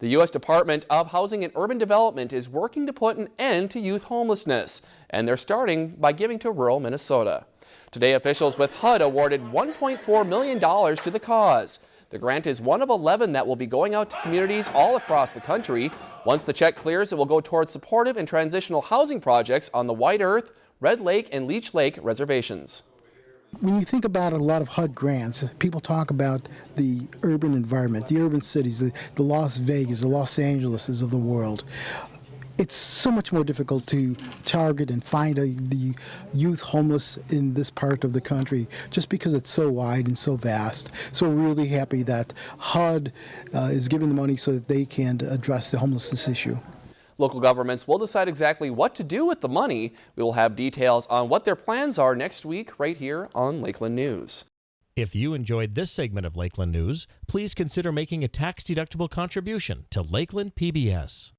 The U.S. Department of Housing and Urban Development is working to put an end to youth homelessness, and they're starting by giving to rural Minnesota. Today, officials with HUD awarded $1.4 million to the cause. The grant is one of 11 that will be going out to communities all across the country. Once the check clears, it will go towards supportive and transitional housing projects on the White Earth, Red Lake, and Leech Lake reservations. When you think about a lot of HUD grants, people talk about the urban environment, the urban cities, the, the Las Vegas, the Los Angeleses of the world. It's so much more difficult to target and find a, the youth homeless in this part of the country just because it's so wide and so vast. So we're really happy that HUD uh, is giving the money so that they can address the homelessness issue. Local governments will decide exactly what to do with the money. We will have details on what their plans are next week right here on Lakeland News. If you enjoyed this segment of Lakeland News, please consider making a tax-deductible contribution to Lakeland PBS.